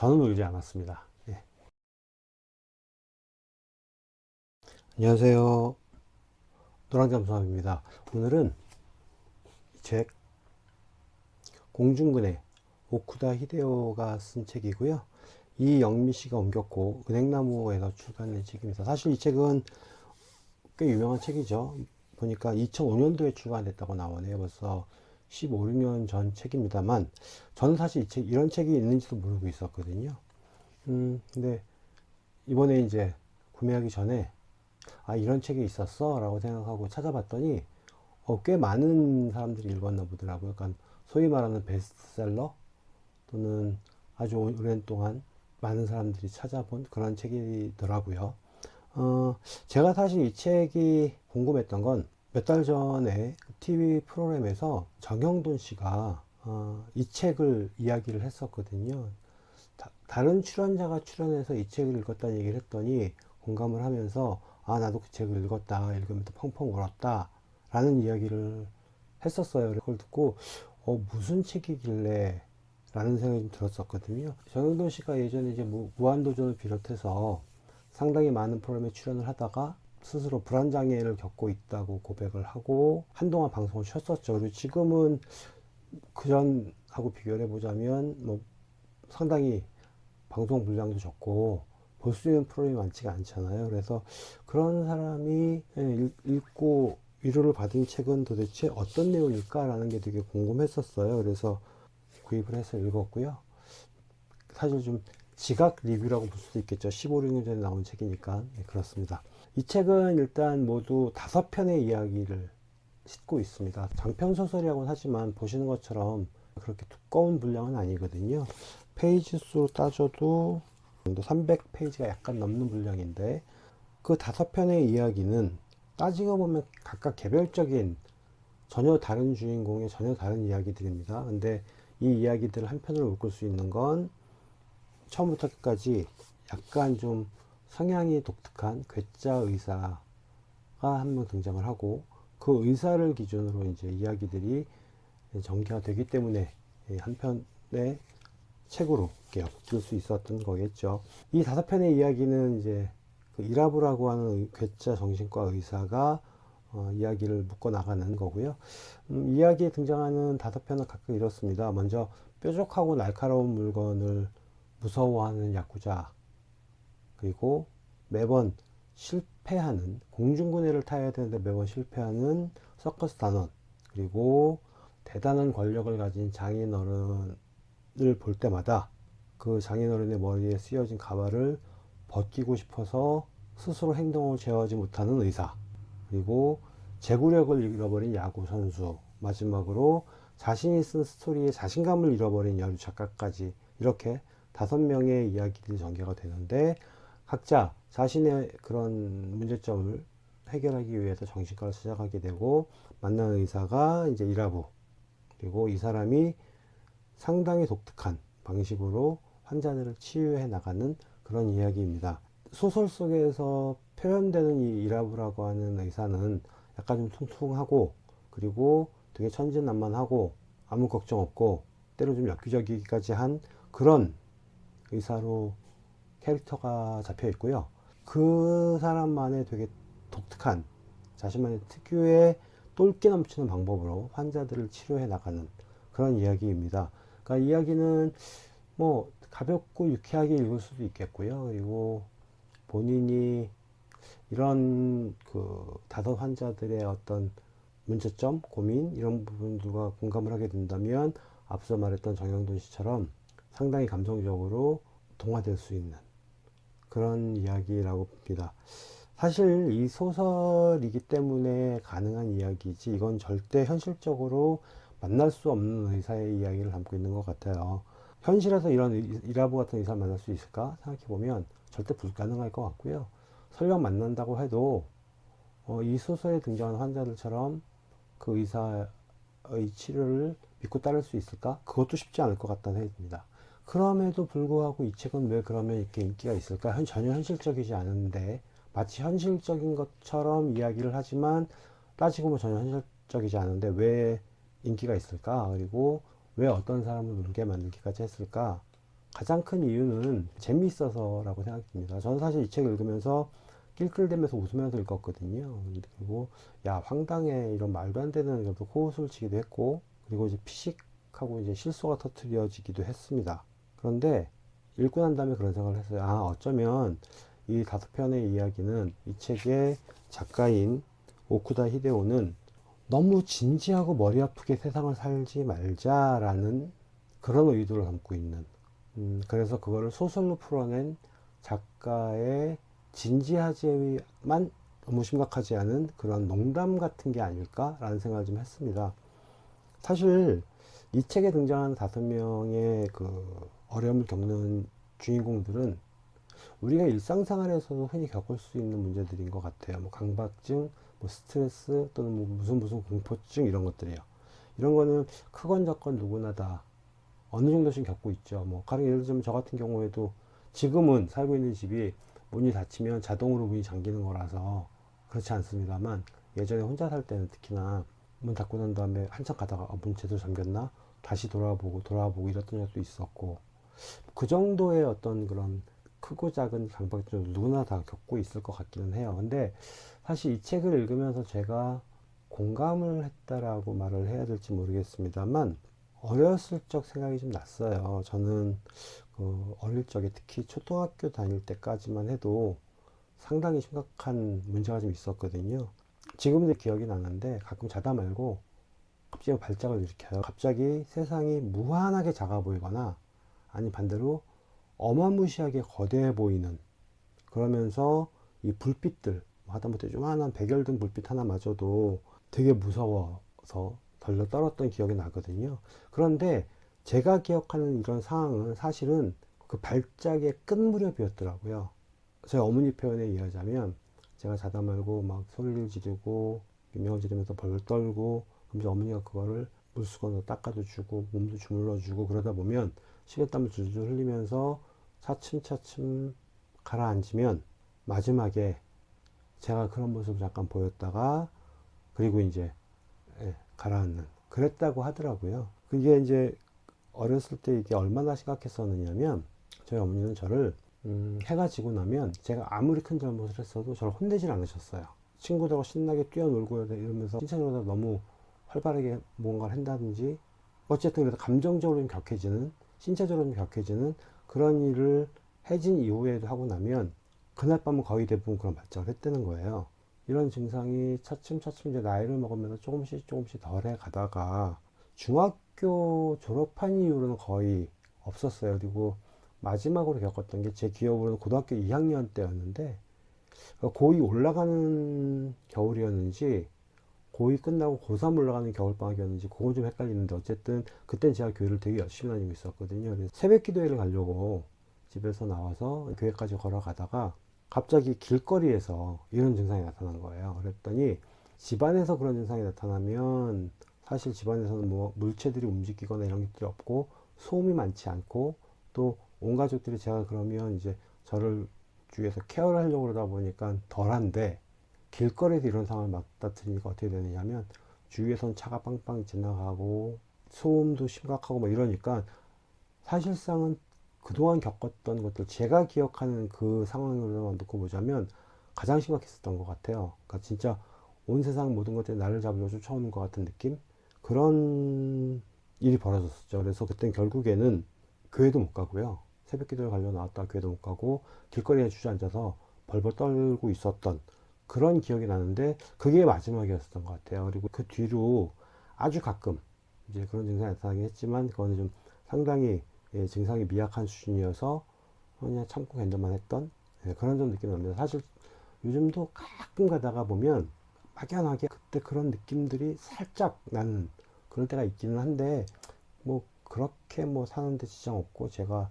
저는 울지 않았습니다. 예. 안녕하세요. 노랑잠수함입니다. 오늘은 이책 공중근해 오쿠다 히데오가 쓴 책이고요. 이영미 씨가 옮겼고 은행나무에서 출간된 책입니다. 사실 이 책은 꽤 유명한 책이죠. 보니까 2005년도에 출간됐다고 나오네요. 벌써 15, 16년 전 책입니다만 저는 사실 이 책, 이런 책이 있는지도 모르고 있었거든요. 음, 근데 이번에 이제 구매하기 전에 아 이런 책이 있었어 라고 생각하고 찾아봤더니 어, 꽤 많은 사람들이 읽었나 보더라고요. 그러니까 소위 말하는 베스트셀러 또는 아주 오랜 동안 많은 사람들이 찾아본 그런 책이더라고요. 어, 제가 사실 이 책이 궁금했던 건 몇 달 전에 TV 프로그램에서 정영돈 씨가 어, 이 책을 이야기를 했었거든요. 다, 른 출연자가 출연해서 이 책을 읽었다는 얘기를 했더니 공감을 하면서 아 나도 그 책을 읽었다 읽으면서 펑펑 울었다 라는 이야기를 했었어요. 그걸 듣고 어, 무슨 책이길래 라는 생각이 좀 들었었거든요. 정영돈 씨가 예전에 이제 무한도전을 비롯해서 상당히 많은 프로그램에 출연을 하다가 스스로 불안장애를 겪고 있다고 고백을 하고 한동안 방송을 쉬었었죠. 그리고 지금은 그전하고 비교를 해보자면 뭐 상당히 방송 분량도 적고 볼 수 있는 프로그램이 많지가 않잖아요. 그래서 그런 사람이 예, 읽고 위로를 받은 책은 도대체 어떤 내용일까 라는 게 되게 궁금했었어요. 그래서 구입을 해서 읽었고요. 사실 좀 지각 리뷰라고 볼 수도 있겠죠. 15, 16년 전에 나온 책이니까. 네, 그렇습니다. 이 책은 일단 모두 다섯 편의 이야기를 싣고 있습니다. 장편 소설이라고는 하지만 보시는 것처럼 그렇게 두꺼운 분량은 아니거든요. 페이지 수로 따져도 300페이지가 약간 넘는 분량인데 그 다섯 편의 이야기는 따지고 보면 각각 개별적인 전혀 다른 주인공의 전혀 다른 이야기들입니다. 근데 이 이야기들을 한 편으로 묶을 수 있는 건 처음부터 끝까지 약간 좀 성향이 독특한 괴짜 의사가 한 명 등장을 하고 그 의사를 기준으로 이제 이야기들이 전개가 되기 때문에 한 편의 책으로 엮일 수 있었던 거겠죠. 이 다섯 편의 이야기는 이제 그 이라브라고 하는 괴짜 정신과 의사가 어, 이야기를 묶어 나가는 거고요. 음, 이야기에 등장하는 다섯 편은 각각 이렇습니다. 먼저 뾰족하고 날카로운 물건을 무서워하는 야구자 그리고 매번 실패하는 공중근해를 타야 되는데 매번 실패하는 서커스 단원 그리고 대단한 권력을 가진 장인어른을 볼 때마다 그 장인어른의 머리에 쓰여진 가발을 벗기고 싶어서 스스로 행동을 제어하지 못하는 의사 그리고 제구력을 잃어버린 야구 선수 마지막으로 자신이 쓴 스토리에 자신감을 잃어버린 여류 작가까지 이렇게 다섯 명의 이야기들이 전개가 되는데 각자 자신의 그런 문제점을 해결하기 위해서 정신과를 찾아가게 되고 만나는 의사가 이제 이라부 그리고 이 사람이 상당히 독특한 방식으로 환자들을 치유해 나가는 그런 이야기입니다. 소설 속에서 표현되는 이 이라부라고 하는 의사는 약간 좀 퉁퉁하고 그리고 되게 천진난만하고 아무 걱정 없고 때로 좀 엽기적이기까지 한 그런 의사로 캐릭터가 잡혀 있고요. 그 사람만의 되게 독특한 자신만의 특유의 똘끼 넘치는 방법으로 환자들을 치료해 나가는 그런 이야기입니다. 그러니까 이야기는 뭐 가볍고 유쾌하게 읽을 수도 있겠고요. 그리고 본인이 이런 그 다섯 환자들의 어떤 문제점, 고민 이런 부분들과 공감을 하게 된다면 앞서 말했던 정영돈 씨처럼 상당히 감성적으로 동화될 수 있는 그런 이야기라고 봅니다. 사실 이 소설이기 때문에 가능한 이야기지 이건 절대 현실적으로 만날 수 없는 의사의 이야기를 담고 있는 것 같아요. 현실에서 이런 이라부 같은 의사를 만날 수 있을까 생각해 보면 절대 불가능할 것 같고요. 설령 만난다고 해도 어, 이 소설에 등장하는 환자들처럼 그 의사의 치료를 믿고 따를 수 있을까? 그것도 쉽지 않을 것 같다는 생각이 듭니다. 그럼에도 불구하고 이 책은 왜 그러면 이렇게 인기가 있을까? 전혀 현실적이지 않은데 마치 현실적인 것처럼 이야기를 하지만 따지고 보면 전혀 현실적이지 않은데 왜 인기가 있을까? 그리고 왜 어떤 사람을 울게 만들기까지 했을까? 가장 큰 이유는 재미있어서라고 생각됩니다. 저는 사실 이 책을 읽으면서 낄낄대면서 웃으면서 읽었거든요. 그리고 야 황당해 이런 말도 안 되는 코웃음을 치기도 했고 그리고 이제 피식하고 이제 실수가 터트려지기도 했습니다. 그런데 읽고 난 다음에 그런 생각을 했어요. 아 어쩌면 이 다섯 편의 이야기는 이 책의 작가인 오쿠다 히데오는 너무 진지하고 머리 아프게 세상을 살지 말자라는 그런 의도를 담고 있는 음, 그래서 그거를 소설로 풀어낸 작가의 진지하지만 너무 심각하지 않은 그런 농담 같은 게 아닐까라는 생각을 좀 했습니다. 사실 이 책에 등장하는 다섯 명의 그 어려움을 겪는 주인공들은 우리가 일상생활에서도 흔히 겪을 수 있는 문제들인 것 같아요. 뭐 강박증, 뭐 스트레스 또는 뭐 무슨 무슨 공포증 이런 것들이요. 이런 거는 크건 작건 누구나 다 어느 정도씩 겪고 있죠. 뭐 가령 예를 들면 저 같은 경우에도 지금은 살고 있는 집이 문이 닫히면 자동으로 문이 잠기는 거라서 그렇지 않습니다만 예전에 혼자 살 때는 특히나 문 닫고 난 다음에 한참 가다가 어, 문 제대로 잠겼나 다시 돌아보고 돌아보고 이랬던 적도 있었고 그 정도의 어떤 그런 크고 작은 강박증 누구나 다 겪고 있을 것 같기는 해요. 근데 사실 이 책을 읽으면서 제가 공감을 했다라고 말을 해야 될지 모르겠습니다만 어렸을 적 생각이 좀 났어요. 저는 그 어릴 적에 특히 초등학교 다닐 때까지만 해도 상당히 심각한 문제가 좀 있었거든요. 지금도 기억이 나는데 가끔 자다 말고 갑자기 발작을 일으켜요. 갑자기 세상이 무한하게 작아 보이거나 아니 반대로 어마무시하게 거대해 보이는 그러면서 이 불빛들 하다못해 조만한 백열등 불빛 하나마저도 되게 무서워서 덜러 떨었던 기억이 나거든요. 그런데 제가 기억하는 이런 상황은 사실은 그 발작의 끝 무렵이었더라고요. 저희 어머니 표현에 의하자면 제가 자다 말고 막 소리를 지르고 비명을 지르면서 벌벌 떨고 그럼 이제 어머니가 그거를 물수건으로 닦아도 주고 몸도 주물러 주고 그러다 보면 식은땀을 줄줄 흘리면서 차츰차츰 가라앉으면 마지막에 제가 그런 모습을 잠깐 보였다가 그리고 이제 예, 가라앉는 그랬다고 하더라고요. 그게 이제 어렸을 때 이게 얼마나 심각했었느냐면 저희 어머니는 저를 음, 해가 지고 나면 제가 아무리 큰 잘못을 했어도 저를 혼내질 않으셨어요. 친구들하고 신나게 뛰어놀고 이러면서 신체적으로 너무 활발하게 뭔가를 한다든지 어쨌든 그래서 감정적으로 좀 격해지는 신체적으로 좀 격해지는 그런 일을 해진 이후에도 하고 나면 그날 밤은 거의 대부분 그런 발작을 했다는 거예요. 이런 증상이 차츰차츰 이제 나이를 먹으면서 조금씩 조금씩 덜해 가다가 중학교 졸업한 이후로는 거의 없었어요. 그리고 마지막으로 겪었던 게 제 기억으로는 고등학교 2학년 때였는데 고2 올라가는 겨울이었는지 고2 끝나고 고3 올라가는 겨울방학이었는지 그건 좀 헷갈리는데 어쨌든 그땐 제가 교회를 되게 열심히 다니고 있었거든요. 그래서 새벽 기도회를 가려고 집에서 나와서 교회까지 걸어가다가 갑자기 길거리에서 이런 증상이 나타난 거예요. 그랬더니 집안에서 그런 증상이 나타나면 사실 집안에서는 뭐 물체들이 움직이거나 이런 것들이 없고 소음이 많지 않고 또 온 가족들이 제가 그러면 이제 저를 주위에서 케어를 하려고 그러다 보니까 덜한데 길거리에서 이런 상황을 맞닥뜨리니까 어떻게 되느냐면 주위에선 차가 빵빵 지나가고 소음도 심각하고 뭐 이러니까 사실상은 그동안 겪었던 것들 제가 기억하는 그 상황으로만 놓고 보자면 가장 심각했었던 것 같아요. 그러니까 진짜 온 세상 모든 것들이 나를 잡으려 쫓아오는 것 같은 느낌? 그런 일이 벌어졌었죠. 그래서 그땐 결국에는 교회도 못 가고요. 새벽 기도를 가려 나왔다 교회도 못 가고 길거리에 주저앉아서 벌벌 떨고 있었던 그런 기억이 나는데 그게 마지막이었던 것 같아요. 그리고 그 뒤로 아주 가끔 이제 그런 증상이 나타나긴 했지만 그거는 좀 상당히 예, 증상이 미약한 수준이어서 그냥 참고 견뎌만 했던 예, 그런 좀 느낌이 납니다. 사실 요즘도 가끔 가다가 보면 막연하게 그때 그런 느낌들이 살짝 나는 그럴 때가 있기는 한데 뭐 그렇게 뭐 사는데 지장 없고 제가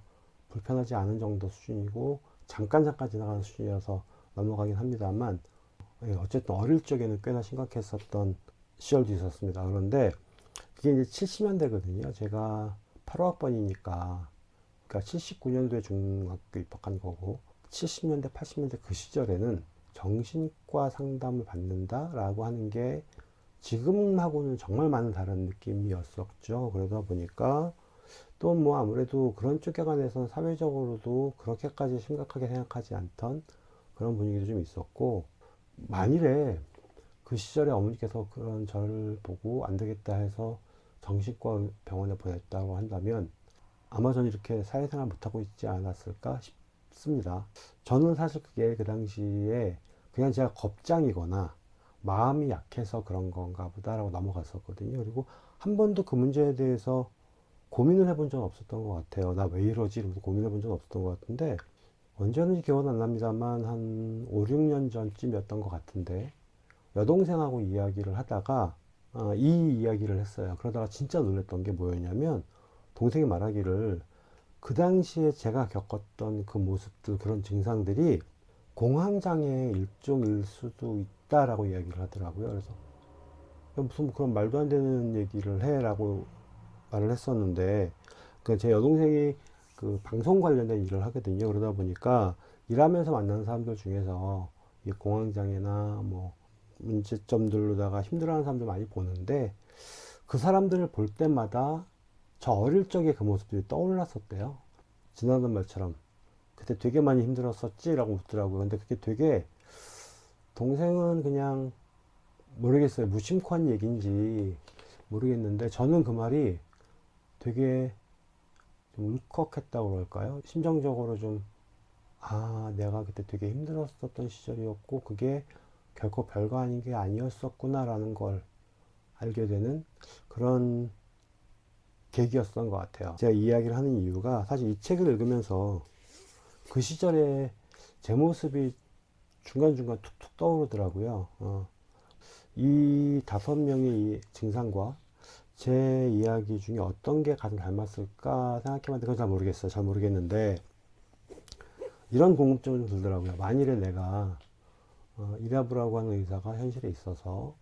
불편하지 않은 정도 수준이고 잠깐 잠깐 지나가는 수준이어서 넘어가긴 합니다만 예, 어쨌든 어릴 적에는 꽤나 심각했었던 시절도 있었습니다. 그런데 그게 이제 70년대거든요. 제가 8호학번이니까 그러니까 79년도에 중학교 입학한 거고 70년대 80년대 그 시절에는 정신과 상담을 받는다 라고 하는 게 지금하고는 정말 많은 다른 느낌이었었죠. 그러다 보니까 또 뭐 아무래도 그런 쪽에 관해서는 사회적으로도 그렇게까지 심각하게 생각하지 않던 그런 분위기도 좀 있었고 만일에 그 시절에 어머니께서 그런 저를 보고 안 되겠다 해서 정신과 병원에 보냈다고 한다면 아마 저는 이렇게 사회생활 못하고 있지 않았을까 싶습니다. 저는 사실 그게 그 당시에 그냥 제가 겁장이거나 마음이 약해서 그런 건가 보다라고 넘어갔었거든요. 그리고 한 번도 그 문제에 대해서 고민을 해본 적은 없었던 것 같아요. 나 왜 이러지? 이러면서 고민해 본 적은 없었던 것 같은데 언제였는지 기억은 안 납니다만 한 5, 6년 전쯤이었던 것 같은데 여동생하고 이야기를 하다가 어, 이 이야기를 했어요. 그러다가 진짜 놀랬던 게 뭐였냐면 동생이 말하기를 그 당시에 제가 겪었던 그 모습들 그런 증상들이 공황장애 일종일 수도 있다라고 이야기를 하더라고요. 그래서 무슨 그런 말도 안 되는 얘기를 해라고 말을 했었는데 그 제 여동생이 그 방송 관련된 일을 하거든요. 그러다 보니까 일하면서 만나는 사람들 중에서 이 공황장애나 뭐 문제점들로다가 힘들어하는 사람들 많이 보는데 그 사람들을 볼 때마다 저 어릴 적의 그 모습들이 떠올랐었대요. 지나던 말처럼 그때 되게 많이 힘들었었지 라고 묻더라고요. 근데 그게 되게 동생은 그냥 모르겠어요. 무심코 한 얘기인지 모르겠는데 저는 그 말이 되게 좀 울컥했다고 그럴까요? 심정적으로 좀, 아, 내가 그때 되게 힘들었었던 시절이었고, 그게 결코 별거 아닌 게 아니었었구나라는 걸 알게 되는 그런 계기였던 것 같아요. 제가 이 이야기를 하는 이유가 사실 이 책을 읽으면서 그 시절에 제 모습이 중간중간 툭툭 떠오르더라고요. 어, 이 다섯 명의 이 증상과 제 이야기 중에 어떤 게 가장 닮았을까 생각해봤는데 그건 잘 모르겠어요. 잘 모르겠는데 이런 궁금증을 좀 들더라고요. 만일에 내가 어, 이라브라고 하는 의사가 현실에 있어서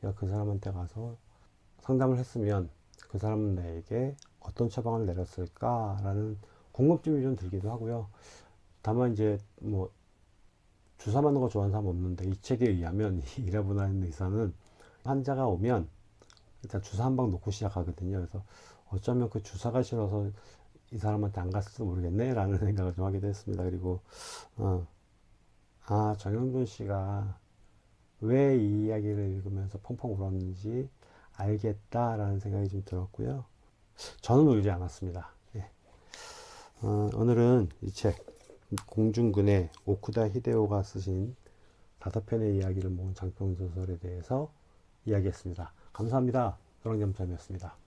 내가 그 사람한테 가서 상담을 했으면 그 사람은 나에게 어떤 처방을 내렸을까라는 궁금증이 좀 들기도 하고요. 다만 이제 뭐 주사 맞는 거 좋아하는 사람 없는데 이 책에 의하면 이 이라브라는 의사는 환자가 오면 일단 주사 한 방 놓고 시작하거든요. 그래서 어쩌면 그 주사가 싫어서 이 사람한테 안 갔을지도 모르겠네 라는 생각을 좀 하게 됐습니다. 그리고 어, 아 정영준 씨가 왜 이 이야기를 읽으면서 펑펑 울었는지 알겠다라는 생각이 좀 들었고요. 저는 울지 않았습니다. 예. 어, 오늘은 이 책 공중근의 오쿠다 히데오가 쓰신 다섯 편의 이야기를 모은 장편 소설에 대해서 이야기했습니다. 감사합니다. 노랑잠잠이었습니다.